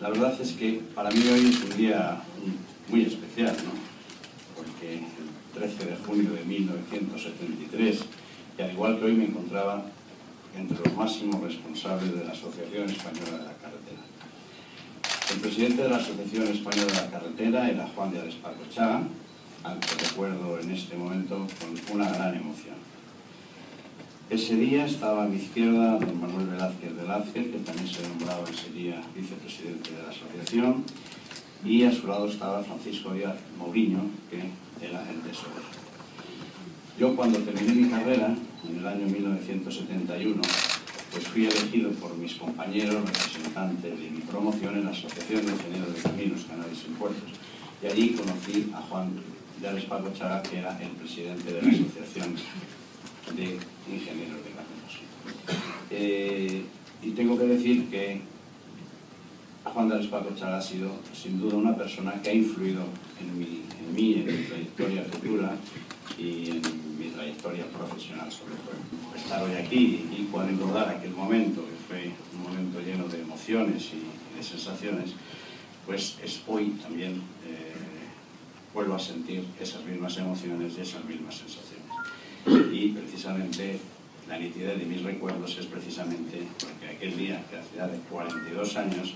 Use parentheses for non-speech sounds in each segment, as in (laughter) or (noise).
La verdad es que para mí hoy es un día muy especial, porque el 13 de junio de 1973, y al igual que hoy me encontraba entre los máximos responsables de la Asociación Española de la Carretera. El presidente de la Asociación Española de la Carretera era Juan de Chaga, al que recuerdo en este momento con una gran emoción. Ese día estaba a mi izquierda don Manuel Velázquez Velázquez, que también se nombraba ese día vicepresidente de la asociación, y a su lado estaba Francisco Díaz Mourinho, que era el tesorero. Yo cuando terminé mi carrera, en el año 1971, pues fui elegido por mis compañeros representantes de mi promoción en la Asociación de Ingenieros de Caminos, Canales y Puertos. Y allí conocí a Juan de Alespargo Chaga, que era el presidente de la Asociación de ingenieros de caminos. Eh, y tengo que decir que Juan de Alespardo Chaga ha sido sin duda una persona que ha influido en, mi, mí, en mi trayectoria futura y en mi trayectoria profesional sobre todo. Estar hoy aquí y recordar aquel momento, que fue un momento lleno de emociones y de sensaciones, pues es hoy también eh, vuelvo a sentir esas mismas emociones y esas mismas sensaciones y precisamente la nitidez de mis recuerdos es precisamente porque aquel día, que hace ya de 42 años,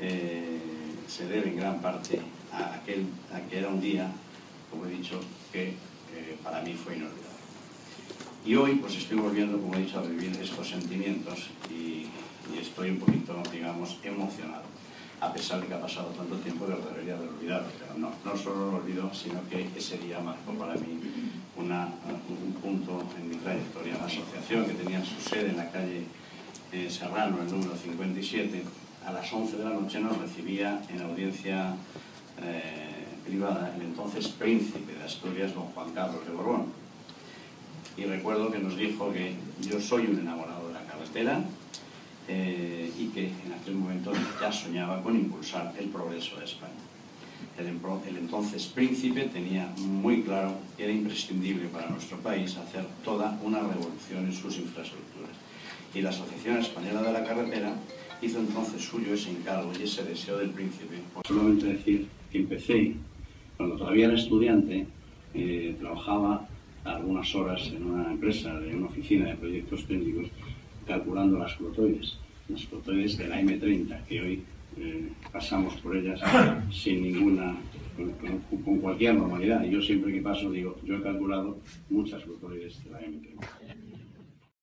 eh, se debe en gran parte a aquel, que era un día, como he dicho, que para mí fue inolvidable. Y hoy pues estoy volviendo, como he dicho, a vivir estos sentimientos y, estoy un poquito, digamos, emocionado a pesar de que ha pasado tanto tiempo que debería haber olvidado, pero no, no solo lo olvido, sino que ese día marcó para mí un punto en mi trayectoria. La asociación que tenía su sede en la calle eh, Serrano, el número 57, a las 11 de la noche nos recibía en audiencia eh, privada el entonces príncipe de Asturias, don Juan Carlos de Borbón. Y recuerdo que nos dijo que yo soy un enamorado de la carretera, eh, y que en aquel momento ya soñaba con impulsar el progreso de España. El, entonces príncipe tenía muy claro que era imprescindible para nuestro país hacer toda una revolución en sus infraestructuras. Y la Asociación Española de la Carretera hizo entonces suyo ese encargo y ese deseo del príncipe. Solamente decir que empecé, cuando todavía era estudiante, eh, trabajaba algunas horas en una empresa, en una oficina de proyectos técnicos, calculando las flotoides, las flotoides de la M30, que hoy pasamos por ellas (coughs) sin ninguna, con, cualquier normalidad. Y yo siempre que paso digo, yo he calculado muchas flotoides de la M30.